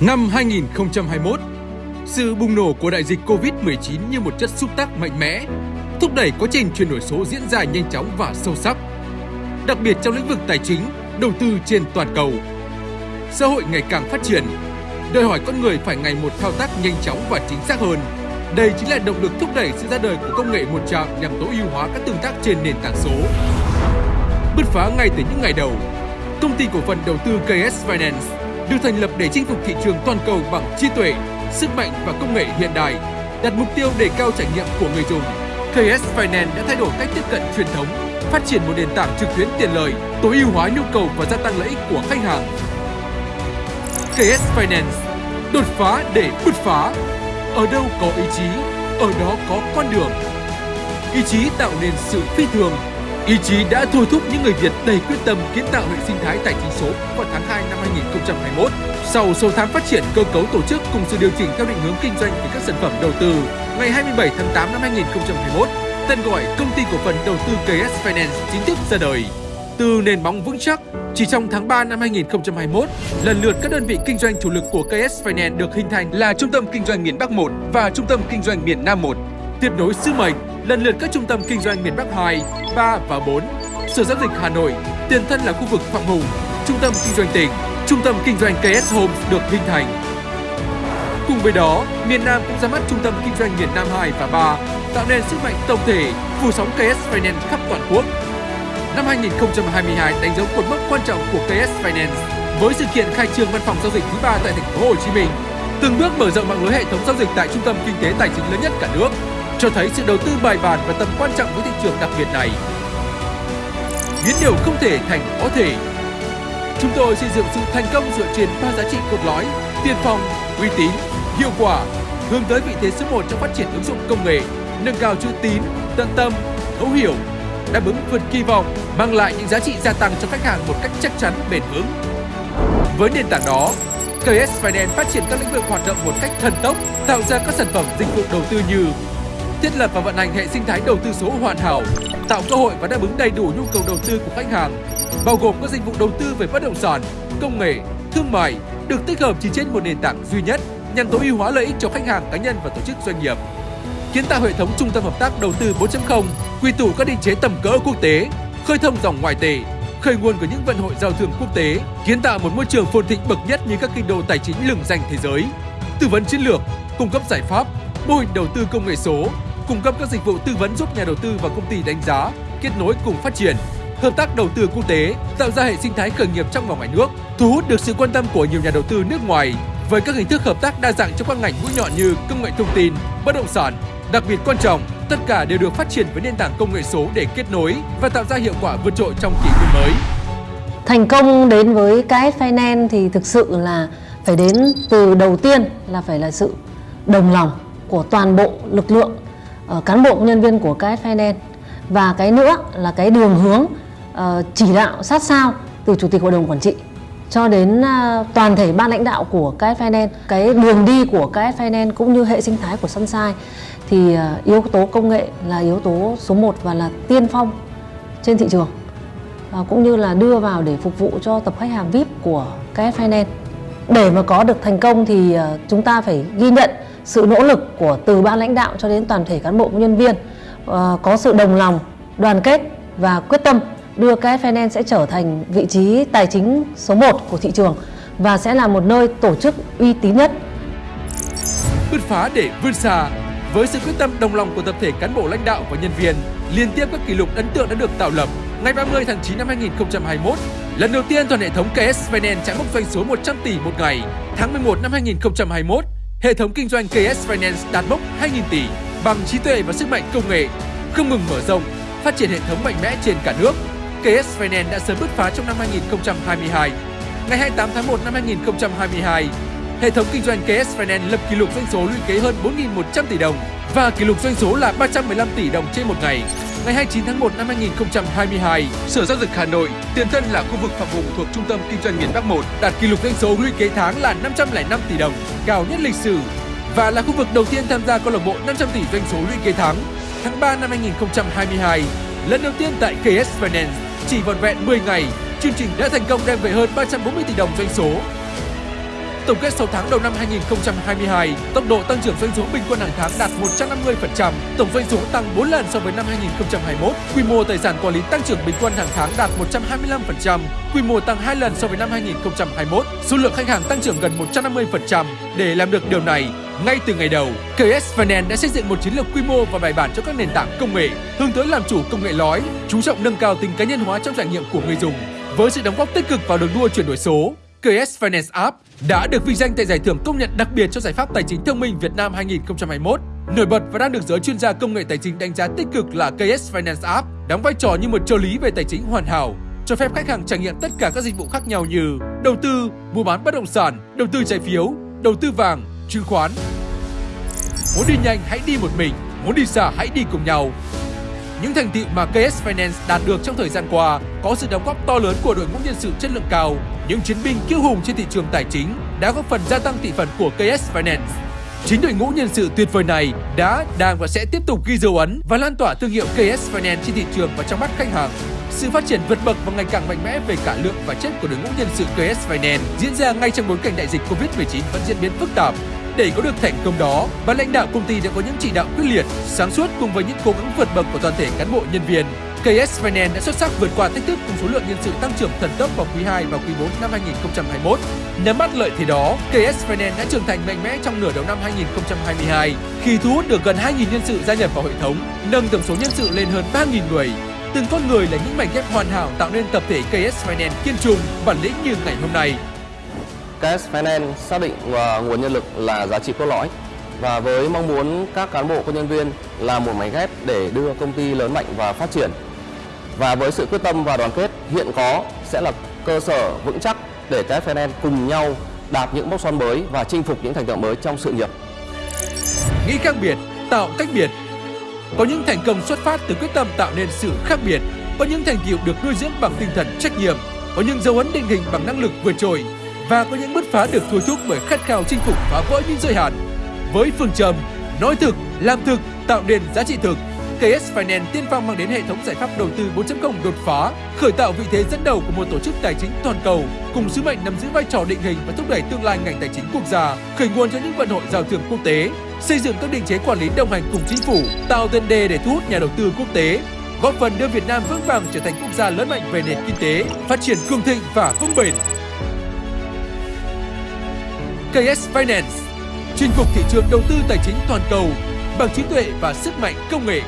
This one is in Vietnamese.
Năm 2021, sự bùng nổ của đại dịch Covid-19 như một chất xúc tác mạnh mẽ, thúc đẩy quá trình chuyển đổi số diễn ra nhanh chóng và sâu sắc. Đặc biệt trong lĩnh vực tài chính, đầu tư trên toàn cầu. Xã hội ngày càng phát triển, đòi hỏi con người phải ngày một thao tác nhanh chóng và chính xác hơn. Đây chính là động lực thúc đẩy sự ra đời của công nghệ một chạm nhằm tối ưu hóa các tương tác trên nền tảng số. Bứt phá ngay từ những ngày đầu, công ty cổ phần đầu tư KS Finance được thành lập để chinh phục thị trường toàn cầu bằng trí tuệ, sức mạnh và công nghệ hiện đại, đặt mục tiêu đề cao trải nghiệm của người dùng. KS Finance đã thay đổi cách tiếp cận truyền thống, phát triển một nền tảng trực tuyến tiện lợi, tối ưu hóa nhu cầu và gia tăng lợi ích của khách hàng. KS Finance đột phá để bứt phá. Ở đâu có ý chí, ở đó có con đường. Ý chí tạo nên sự phi thường Ý chí đã thôi thúc những người Việt đầy quyết tâm kiến tạo hệ sinh thái tài chính số vào tháng 2 năm 2021. Sau 6 tháng phát triển cơ cấu tổ chức cùng sự điều chỉnh theo định hướng kinh doanh về các sản phẩm đầu tư, ngày 27 tháng 8 năm 2021, tên gọi Công ty cổ phần đầu tư KS Finance chính thức ra đời. Từ nền móng vững chắc, chỉ trong tháng 3 năm 2021, lần lượt các đơn vị kinh doanh chủ lực của KS Finance được hình thành là Trung tâm Kinh doanh miền Bắc 1 và Trung tâm Kinh doanh miền Nam 1. Tiếp nối sứ mệnh, lần lượt các trung tâm kinh doanh miền Bắc 2, 3 và 4. Sở giao dịch Hà Nội, tiền thân là khu vực Phạm Hùng, trung tâm kinh doanh tỉnh, trung tâm kinh doanh KS Home được hình thành. Cùng với đó, miền Nam cũng ra mắt trung tâm kinh doanh miền Nam 2 và 3, tạo nên sức mạnh tổng thể phủ sóng KS Finance khắp toàn quốc. Năm 2022 đánh dấu cột mốc quan trọng của KS Finance với sự kiện khai trương văn phòng giao dịch thứ ba tại thành phố Hồ Chí Minh, từng bước mở rộng mạng lưới hệ thống giao dịch tại trung tâm kinh tế tài chính lớn nhất cả nước cho thấy sự đầu tư bài bản và tầm quan trọng với thị trường đặc biệt này. Biến điều không thể thành có thể. Chúng tôi xây dựng sự thành công dựa trên ba giá trị cốt lõi: tiên phong, uy tín, hiệu quả, hướng tới vị thế số 1 trong phát triển ứng dụng công nghệ, nâng cao chữ tín, tận tâm, thấu hiểu, đáp ứng vượt kỳ vọng, mang lại những giá trị gia tăng cho khách hàng một cách chắc chắn, bền vững. Với nền tảng đó, KS Finance phát triển các lĩnh vực hoạt động một cách thần tốc, tạo ra các sản phẩm dịch vụ đầu tư như thiết lập và vận hành hệ sinh thái đầu tư số hoàn hảo, tạo cơ hội và đáp ứng đầy đủ nhu cầu đầu tư của khách hàng, bao gồm các dịch vụ đầu tư về bất động sản, công nghệ, thương mại được tích hợp chỉ trên một nền tảng duy nhất nhằm tối ưu hóa lợi ích cho khách hàng cá nhân và tổ chức doanh nghiệp. Kiến tạo hệ thống trung tâm hợp tác đầu tư 4.0, quy tụ các định chế tầm cỡ quốc tế, khơi thông dòng ngoại tệ, khơi nguồn của những vận hội giao thương quốc tế, kiến tạo một môi trường phồn thịnh bậc nhất như các kinh đô tài chính lừng danh thế giới, tư vấn chiến lược, cung cấp giải pháp, mô hình đầu tư công nghệ số, cung cấp các dịch vụ tư vấn giúp nhà đầu tư và công ty đánh giá, kết nối cùng phát triển, hợp tác đầu tư quốc tế, tạo ra hệ sinh thái khởi nghiệp trong và ngoài nước, thu hút được sự quan tâm của nhiều nhà đầu tư nước ngoài với các hình thức hợp tác đa dạng trong các ngành mũi nhọn như công nghệ thông tin, bất động sản. Đặc biệt quan trọng, tất cả đều được phát triển với nền tảng công nghệ số để kết nối và tạo ra hiệu quả vượt trội trong kỷ nguyên mới. Thành công đến với KS finance thì thực sự là phải đến từ đầu tiên là phải là sự đồng lòng của toàn bộ lực lượng uh, cán bộ nhân viên của KS Finance và cái nữa là cái đường hướng uh, chỉ đạo sát sao từ chủ tịch hội đồng quản trị cho đến uh, toàn thể ban lãnh đạo của KS Finance cái đường đi của KS Finance cũng như hệ sinh thái của Sunshine thì uh, yếu tố công nghệ là yếu tố số 1 và là tiên phong trên thị trường uh, cũng như là đưa vào để phục vụ cho tập khách hàng VIP của KS Finance để mà có được thành công thì chúng ta phải ghi nhận sự nỗ lực của từ ban lãnh đạo cho đến toàn thể cán bộ công nhân viên ờ, có sự đồng lòng, đoàn kết và quyết tâm đưa KF Finance sẽ trở thành vị trí tài chính số 1 của thị trường và sẽ là một nơi tổ chức uy tín nhất. Bứt phá để vươn xa với sự quyết tâm đồng lòng của tập thể cán bộ lãnh đạo và nhân viên, liên tiếp các kỷ lục ấn tượng đã được tạo lập. Ngày 30 tháng 9 năm 2021, lần đầu tiên toàn hệ thống KS Finance chạm mốc doanh số 100 tỷ một ngày. Tháng 11 năm 2021, hệ thống kinh doanh KS Finance đạt mốc 2.000 tỷ bằng trí tuệ và sức mạnh công nghệ, không ngừng mở rộng, phát triển hệ thống mạnh mẽ trên cả nước. KS Finance đã sớm bứt phá trong năm 2022. Ngày 28 tháng 1 năm 2022, hệ thống kinh doanh KS Finance lập kỷ lục doanh số lũy kế hơn 4.100 tỷ đồng và kỷ lục doanh số là 315 tỷ đồng trên một ngày. Ngày 29 tháng 1 năm 2022, Sở Giao dịch Hà Nội, tiền thân là khu vực Phạm Hùng thuộc Trung tâm Kinh doanh miền Bắc 1, đạt kỷ lục doanh số lũy kế tháng là 505 tỷ đồng, cao nhất lịch sử và là khu vực đầu tiên tham gia câu lạc bộ 500 tỷ doanh số lũy kế tháng. Tháng 3 năm 2022, lần đầu tiên tại KS Finance, chỉ vòn vẹn 10 ngày, chương trình đã thành công đem về hơn 340 tỷ đồng doanh số. Tổng kết 6 tháng đầu năm 2022, tốc độ tăng trưởng doanh số bình quân hàng tháng đạt 150%, tổng doanh số tăng 4 lần so với năm 2021, quy mô tài sản quản lý tăng trưởng bình quân hàng tháng đạt 125%, quy mô tăng 2 lần so với năm 2021, số lượng khách hàng tăng trưởng gần 150%. Để làm được điều này, ngay từ ngày đầu, KS Finance đã xây dựng một chiến lược quy mô và bài bản cho các nền tảng công nghệ, hướng tới làm chủ công nghệ lõi, chú trọng nâng cao tính cá nhân hóa trong trải nghiệm của người dùng. Với sự đóng góp tích cực vào đường đua chuyển đổi số, KS Finance App đã được vinh danh tại giải thưởng công nhận đặc biệt cho giải pháp tài chính thông minh Việt Nam 2021. Nổi bật và đang được giới chuyên gia công nghệ tài chính đánh giá tích cực là KS Finance App đóng vai trò như một trợ lý về tài chính hoàn hảo, cho phép khách hàng trải nghiệm tất cả các dịch vụ khác nhau như đầu tư, mua bán bất động sản, đầu tư trái phiếu, đầu tư vàng, chứng khoán. Muốn đi nhanh hãy đi một mình, muốn đi xa hãy đi cùng nhau. Những thành tựu mà KS Finance đạt được trong thời gian qua có sự đóng góp to lớn của đội ngũ nhân sự chất lượng cao, những chiến binh kiêu hùng trên thị trường tài chính đã góp phần gia tăng thị phần của KS Finance. Chính đội ngũ nhân sự tuyệt vời này đã, đang và sẽ tiếp tục ghi dấu ấn và lan tỏa thương hiệu KS Finance trên thị trường và trong mắt khách hàng. Sự phát triển vượt bậc và ngày càng mạnh mẽ về cả lượng và chất của đội ngũ nhân sự KS Finance diễn ra ngay trong bối cảnh đại dịch Covid-19 vẫn diễn biến phức tạp. Để có được thành công đó, ban lãnh đạo công ty đã có những chỉ đạo quyết liệt, sáng suốt cùng với những cố gắng vượt bậc của toàn thể cán bộ nhân viên. KS Finance đã xuất sắc vượt qua thách thức cùng số lượng nhân sự tăng trưởng thần tốc vào quý 2 và quý 4 năm 2021. Nắm bắt lợi thế đó, KS Finance đã trưởng thành mạnh mẽ trong nửa đầu năm 2022 khi thu hút được gần 2.000 nhân sự gia nhập vào hệ thống, nâng tổng số nhân sự lên hơn 3.000 người. Từng con người là những mảnh ghép hoàn hảo tạo nên tập thể KS Finance kiên trung bản lĩnh như ngày hôm nay. KS Finance xác định à, nguồn nhân lực là giá trị cốt lõi và với mong muốn các cán bộ công nhân viên là một mảnh ghép để đưa công ty lớn mạnh và phát triển. Và với sự quyết tâm và đoàn kết hiện có sẽ là cơ sở vững chắc để KS Finance cùng nhau đạt những mốc son mới và chinh phục những thành tựu mới trong sự nghiệp. Nghĩ khác biệt, tạo cách biệt. Có những thành công xuất phát từ quyết tâm tạo nên sự khác biệt, có những thành tựu được nuôi dưỡng bằng tinh thần trách nhiệm, có những dấu ấn định hình bằng năng lực vượt trội và có những bứt phá được thôi thúc bởi khát khao chinh phục phá vỡ những giới hạn. Với phương châm nói thực, làm thực, tạo nên giá trị thực, KS Finance tiên phong mang đến hệ thống giải pháp đầu tư 4.0 đột phá, khởi tạo vị thế dẫn đầu của một tổ chức tài chính toàn cầu, cùng sứ mệnh nắm giữ vai trò định hình và thúc đẩy tương lai ngành tài chính quốc gia, khởi nguồn cho những vận hội giao thương quốc tế, xây dựng các định chế quản lý đồng hành cùng chính phủ, tạo tiền đề để thu hút nhà đầu tư quốc tế, góp phần đưa Việt Nam vững vàng trở thành quốc gia lớn mạnh về nền kinh tế, phát triển cường thịnh và vững bền. KS Finance chinh phục thị trường đầu tư tài chính toàn cầu bằng trí tuệ và sức mạnh công nghệ